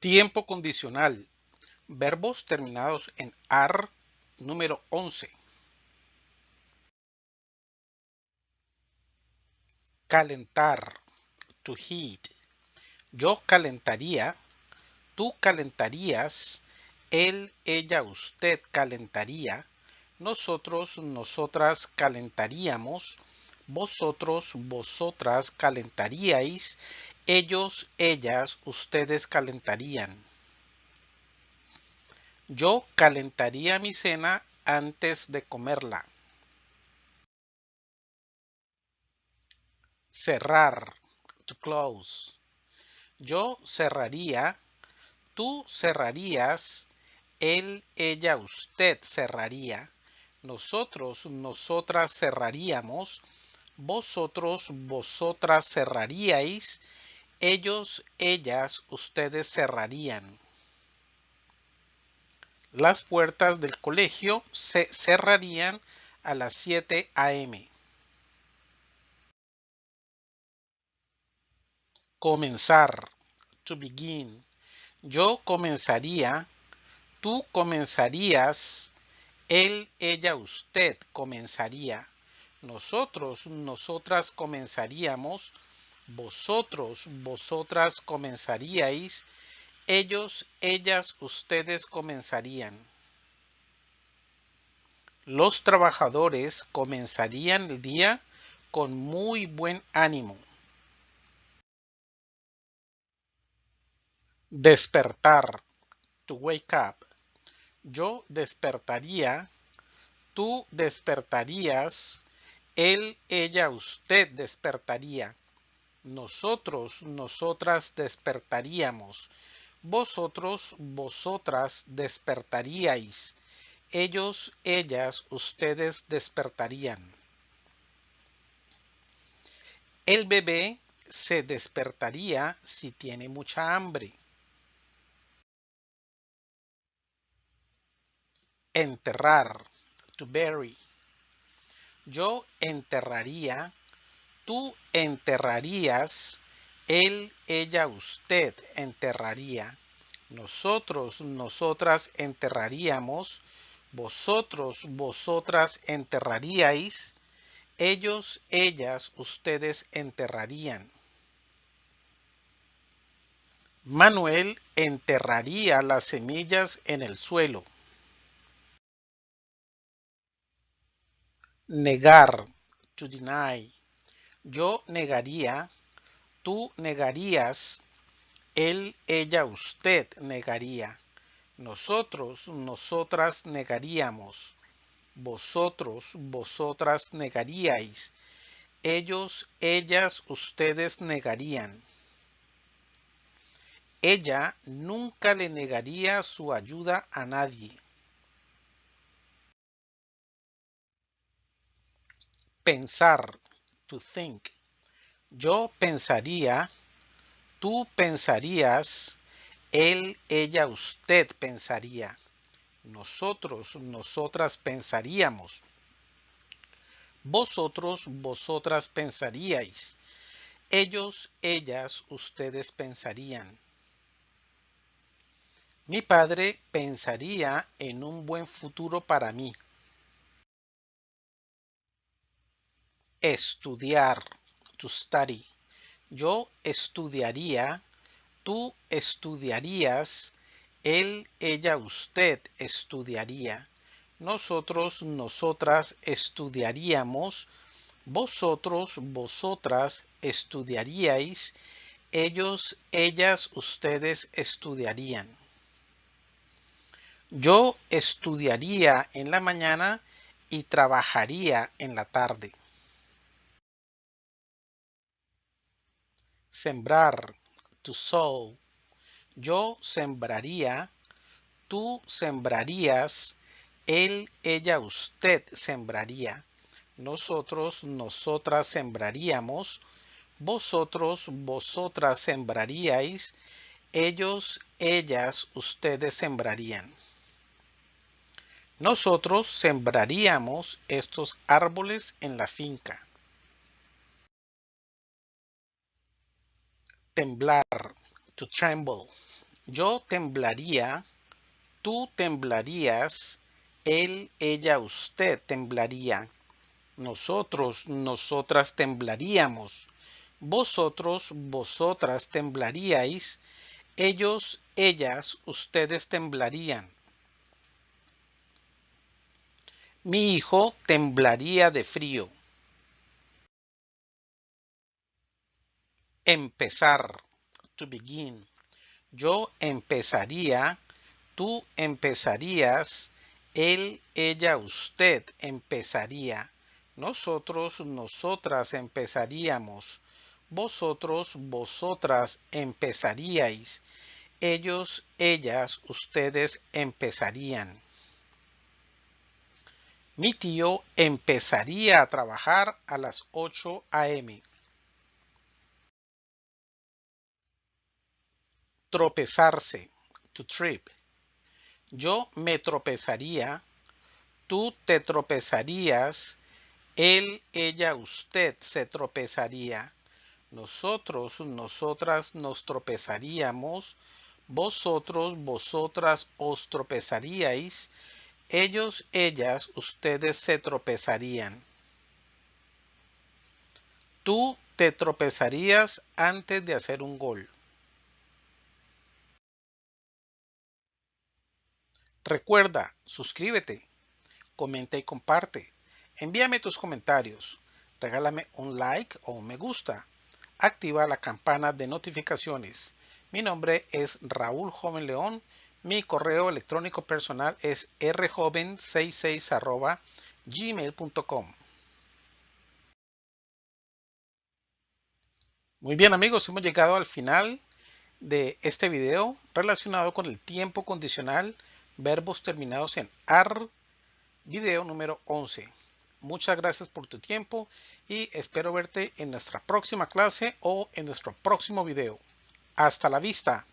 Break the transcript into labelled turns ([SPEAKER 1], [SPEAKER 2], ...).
[SPEAKER 1] Tiempo condicional. Verbos terminados en AR número 11. Calentar. To heat. Yo calentaría. Tú calentarías. Él, ella, usted calentaría. Nosotros, nosotras calentaríamos. Vosotros, vosotras calentaríais ellos, ellas, ustedes calentarían. Yo calentaría mi cena antes de comerla. Cerrar. To close. Yo cerraría. Tú cerrarías. Él, ella, usted cerraría. Nosotros, nosotras cerraríamos. Vosotros, vosotras cerraríais ellos, ellas, ustedes cerrarían. Las puertas del colegio se cerrarían a las 7 a.m. Comenzar. To begin. Yo comenzaría. Tú comenzarías. Él, ella, usted comenzaría. Nosotros, nosotras comenzaríamos vosotros, vosotras comenzaríais, ellos, ellas, ustedes comenzarían. Los trabajadores comenzarían el día con muy buen ánimo. Despertar. To wake up. Yo despertaría. Tú despertarías. Él, ella, usted despertaría nosotros, nosotras despertaríamos, vosotros, vosotras despertaríais, ellos, ellas, ustedes despertarían. El bebé se despertaría si tiene mucha hambre. Enterrar, to bury. Yo enterraría tú enterrarías, él, ella, usted enterraría, nosotros, nosotras enterraríamos, vosotros, vosotras enterraríais, ellos, ellas, ustedes enterrarían. Manuel enterraría las semillas en el suelo. Negar, to deny yo negaría, tú negarías, él, ella, usted negaría, nosotros, nosotras negaríamos, vosotros, vosotras negaríais, ellos, ellas, ustedes negarían. Ella nunca le negaría su ayuda a nadie. Pensar to think. Yo pensaría, tú pensarías, él, ella, usted pensaría. Nosotros, nosotras pensaríamos. Vosotros, vosotras pensaríais. Ellos, ellas, ustedes pensarían. Mi padre pensaría en un buen futuro para mí. Estudiar. To study. Yo estudiaría. Tú estudiarías. Él, ella, usted estudiaría. Nosotros, nosotras estudiaríamos. Vosotros, vosotras estudiaríais. Ellos, ellas, ustedes estudiarían. Yo estudiaría en la mañana y trabajaría en la tarde. Sembrar, to sow. Yo sembraría, tú sembrarías, él, ella, usted sembraría. Nosotros, nosotras sembraríamos. Vosotros, vosotras sembraríais. Ellos, ellas, ustedes sembrarían. Nosotros sembraríamos estos árboles en la finca. Temblar, to tremble. Yo temblaría, tú temblarías, él, ella, usted temblaría. Nosotros, nosotras temblaríamos. Vosotros, vosotras temblaríais. Ellos, ellas, ustedes temblarían. Mi hijo temblaría de frío. Empezar. To begin. Yo empezaría. Tú empezarías. Él, ella, usted empezaría. Nosotros, nosotras empezaríamos. Vosotros, vosotras empezaríais. Ellos, ellas, ustedes empezarían. Mi tío empezaría a trabajar a las 8 a.m. Tropezarse. To trip. Yo me tropezaría. Tú te tropezarías. Él, ella, usted se tropezaría. Nosotros, nosotras nos tropezaríamos. Vosotros, vosotras os tropezaríais ellos, ellas, ustedes se tropezarían. Tú te tropezarías antes de hacer un gol. Recuerda, suscríbete, comenta y comparte. Envíame tus comentarios. Regálame un like o un me gusta. Activa la campana de notificaciones. Mi nombre es Raúl Joven León mi correo electrónico personal es rjoven66 gmail.com. Muy bien amigos, hemos llegado al final de este video relacionado con el tiempo condicional, verbos terminados en AR, video número 11. Muchas gracias por tu tiempo y espero verte en nuestra próxima clase o en nuestro próximo video. Hasta la vista.